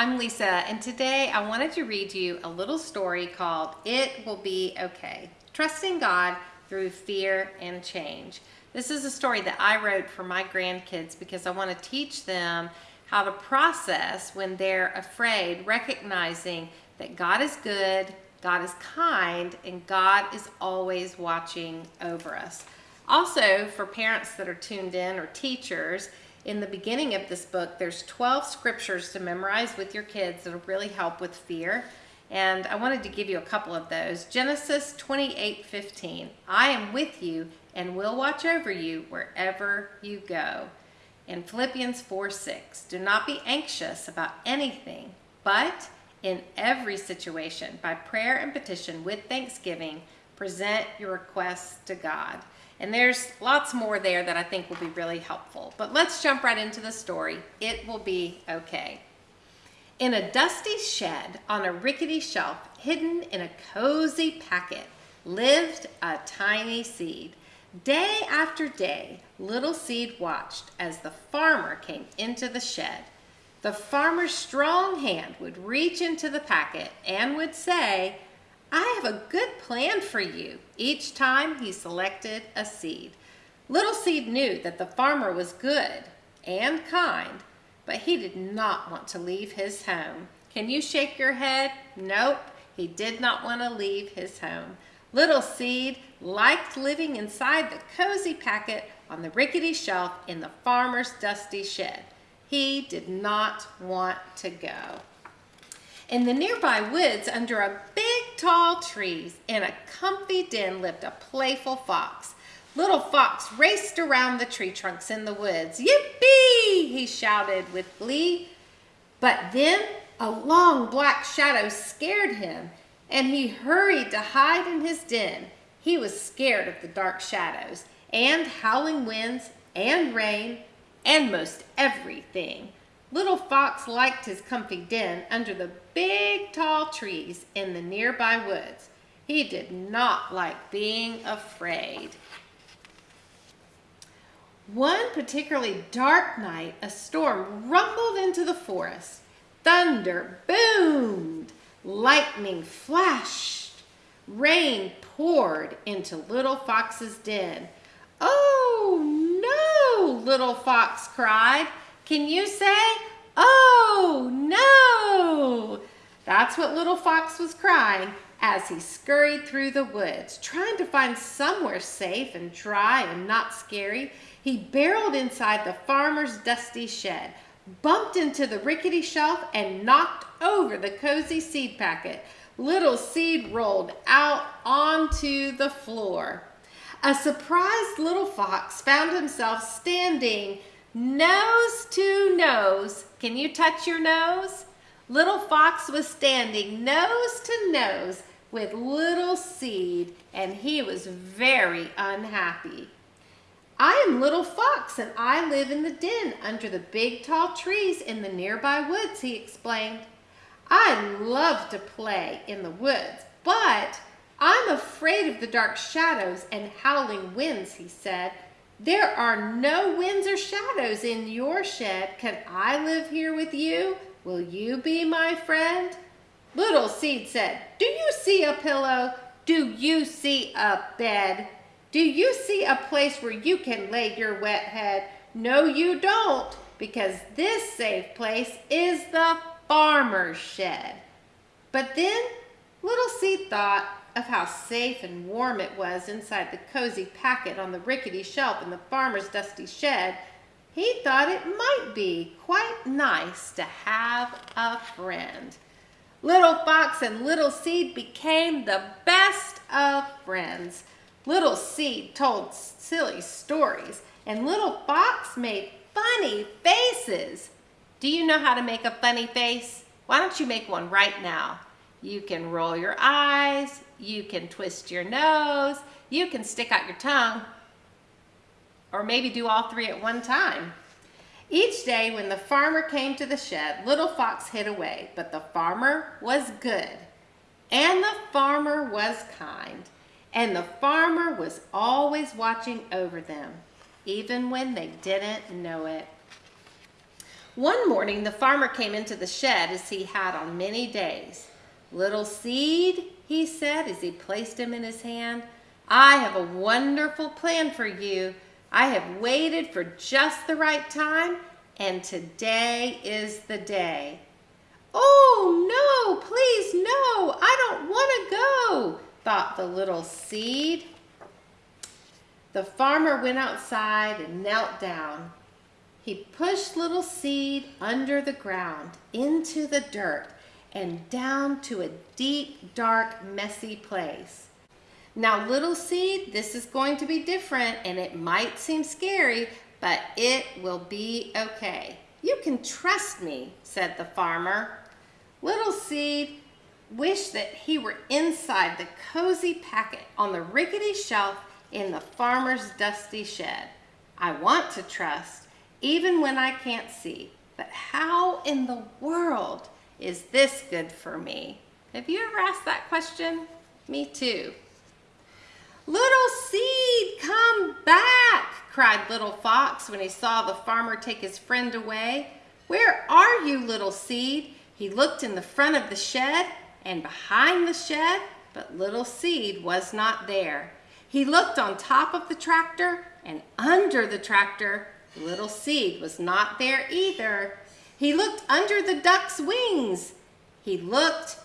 I'm Lisa, and today I wanted to read you a little story called It Will Be Okay Trusting God Through Fear and Change. This is a story that I wrote for my grandkids because I want to teach them how to process when they're afraid, recognizing that God is good, God is kind, and God is always watching over us. Also, for parents that are tuned in or teachers, in the beginning of this book, there's 12 scriptures to memorize with your kids that'll really help with fear. And I wanted to give you a couple of those. Genesis 28 15. I am with you and will watch over you wherever you go. In Philippians 4 6. Do not be anxious about anything, but in every situation, by prayer and petition with thanksgiving, present your requests to God. And there's lots more there that I think will be really helpful. But let's jump right into the story. It will be okay. In a dusty shed on a rickety shelf, hidden in a cozy packet, lived a tiny seed. Day after day, little seed watched as the farmer came into the shed. The farmer's strong hand would reach into the packet and would say, I have a good plan for you. Each time he selected a seed. Little Seed knew that the farmer was good and kind, but he did not want to leave his home. Can you shake your head? Nope, he did not want to leave his home. Little Seed liked living inside the cozy packet on the rickety shelf in the farmer's dusty shed. He did not want to go. In the nearby woods, under a big tall tree, in a comfy den lived a playful fox. Little Fox raced around the tree trunks in the woods. Yippee! he shouted with glee. But then a long black shadow scared him, and he hurried to hide in his den. He was scared of the dark shadows, and howling winds, and rain, and most everything. Little Fox liked his comfy den under the big tall trees in the nearby woods. He did not like being afraid. One particularly dark night, a storm rumbled into the forest. Thunder boomed, lightning flashed, rain poured into Little Fox's den. Oh no, Little Fox cried. Can you say, oh no? That's what little Fox was crying as he scurried through the woods, trying to find somewhere safe and dry and not scary. He barreled inside the farmer's dusty shed, bumped into the rickety shelf, and knocked over the cozy seed packet. Little seed rolled out onto the floor. A surprised little fox found himself standing nose to nose. Can you touch your nose? Little Fox was standing nose to nose with Little Seed, and he was very unhappy. I am Little Fox, and I live in the den under the big tall trees in the nearby woods, he explained. I love to play in the woods, but I'm afraid of the dark shadows and howling winds, he said. There are no winds or shadows in your shed. Can I live here with you? Will you be my friend? Little Seed said, Do you see a pillow? Do you see a bed? Do you see a place where you can lay your wet head? No, you don't, because this safe place is the farmer's shed. But then Little Seed thought, of how safe and warm it was inside the cozy packet on the rickety shelf in the farmer's dusty shed, he thought it might be quite nice to have a friend. Little Fox and Little Seed became the best of friends. Little Seed told silly stories, and Little Fox made funny faces. Do you know how to make a funny face? Why don't you make one right now? You can roll your eyes, you can twist your nose, you can stick out your tongue, or maybe do all three at one time. Each day when the farmer came to the shed, Little Fox hid away, but the farmer was good, and the farmer was kind, and the farmer was always watching over them, even when they didn't know it. One morning, the farmer came into the shed as he had on many days. Little seed, he said as he placed him in his hand, I have a wonderful plan for you. I have waited for just the right time, and today is the day. Oh, no, please, no, I don't want to go, thought the little seed. The farmer went outside and knelt down. He pushed little seed under the ground, into the dirt, and down to a deep, dark, messy place. Now, little seed, this is going to be different and it might seem scary, but it will be okay. You can trust me, said the farmer. Little seed wished that he were inside the cozy packet on the rickety shelf in the farmer's dusty shed. I want to trust, even when I can't see. But how in the world is this good for me? Have you ever asked that question? Me too. Little seed, come back, cried little fox when he saw the farmer take his friend away. Where are you, little seed? He looked in the front of the shed and behind the shed, but little seed was not there. He looked on top of the tractor and under the tractor, Little Seed was not there either. He looked under the duck's wings. He looked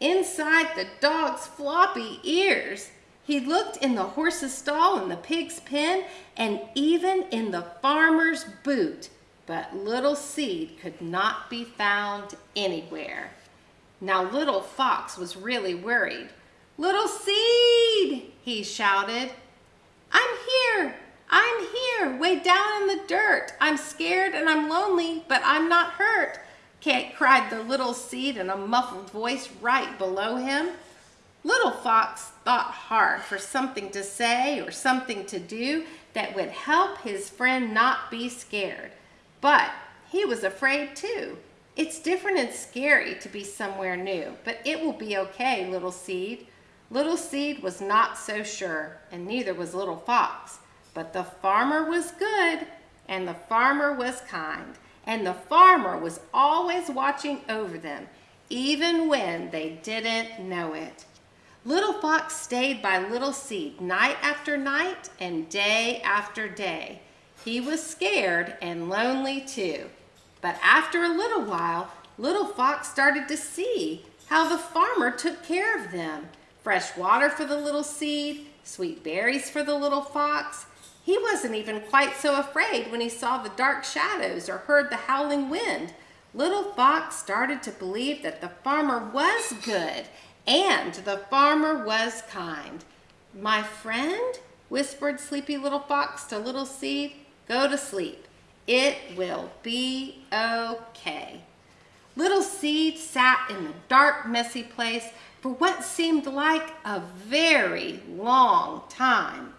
inside the dog's floppy ears. He looked in the horse's stall and the pig's pen and even in the farmer's boot. But Little Seed could not be found anywhere. Now Little Fox was really worried. Little Seed, he shouted. I'm here, I'm here, way down in the dirt. I'm scared and I'm lonely, but I'm not hurt, Kate cried the little seed in a muffled voice right below him. Little Fox thought hard for something to say or something to do that would help his friend not be scared. But he was afraid too. It's different and scary to be somewhere new, but it will be okay, Little Seed. Little Seed was not so sure, and neither was Little Fox. But the farmer was good and the farmer was kind and the farmer was always watching over them even when they didn't know it. Little Fox stayed by Little Seed night after night and day after day. He was scared and lonely too. But after a little while, Little Fox started to see how the farmer took care of them. Fresh water for the little seed, sweet berries for the little fox, he wasn't even quite so afraid when he saw the dark shadows or heard the howling wind. Little Fox started to believe that the farmer was good and the farmer was kind. My friend, whispered Sleepy Little Fox to Little Seed, go to sleep. It will be okay. Little Seed sat in the dark, messy place for what seemed like a very long time.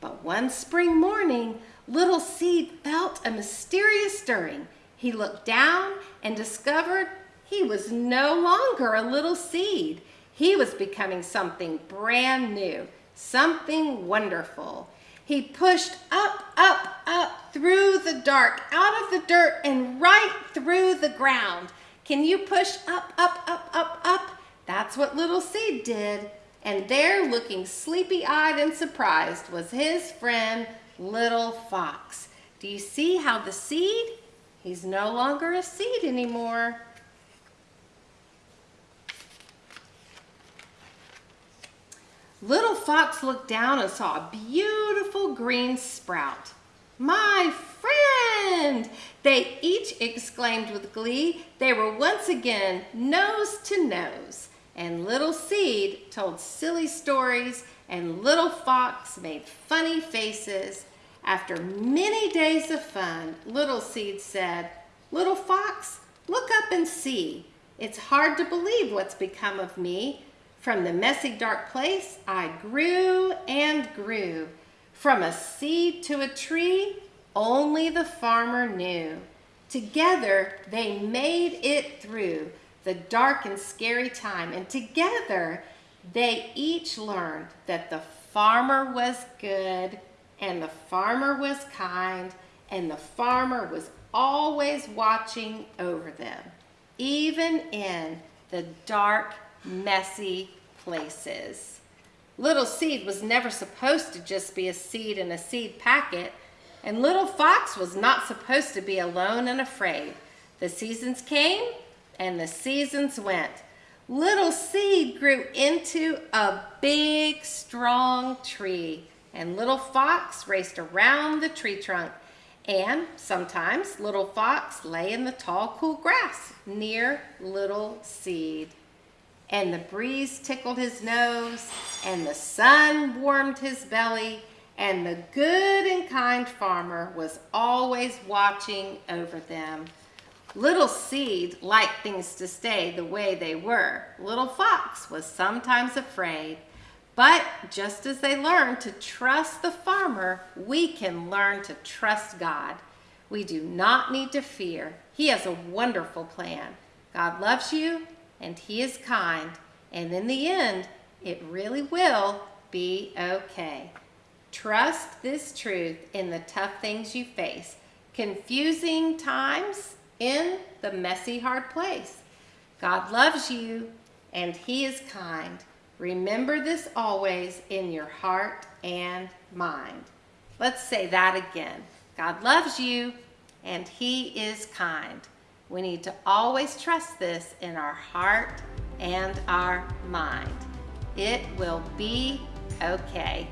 But one spring morning, Little Seed felt a mysterious stirring. He looked down and discovered he was no longer a little seed. He was becoming something brand new, something wonderful. He pushed up, up, up through the dark, out of the dirt and right through the ground. Can you push up, up, up, up, up? That's what Little Seed did and there looking sleepy-eyed and surprised was his friend Little Fox. Do you see how the seed? He's no longer a seed anymore. Little Fox looked down and saw a beautiful green sprout. My friend! They each exclaimed with glee. They were once again nose to nose and Little Seed told silly stories and Little Fox made funny faces. After many days of fun, Little Seed said, Little Fox, look up and see. It's hard to believe what's become of me. From the messy dark place, I grew and grew. From a seed to a tree, only the farmer knew. Together, they made it through the dark and scary time. And together, they each learned that the farmer was good and the farmer was kind and the farmer was always watching over them, even in the dark, messy places. Little seed was never supposed to just be a seed in a seed packet, and little fox was not supposed to be alone and afraid. The seasons came and the seasons went. Little seed grew into a big, strong tree, and little fox raced around the tree trunk. And sometimes little fox lay in the tall, cool grass near little seed and the breeze tickled his nose, and the sun warmed his belly, and the good and kind farmer was always watching over them. Little Seed liked things to stay the way they were. Little Fox was sometimes afraid. But just as they learned to trust the farmer, we can learn to trust God. We do not need to fear. He has a wonderful plan. God loves you and he is kind. And in the end, it really will be okay. Trust this truth in the tough things you face. Confusing times in the messy, hard place. God loves you and he is kind. Remember this always in your heart and mind. Let's say that again. God loves you and he is kind. We need to always trust this in our heart and our mind. It will be okay.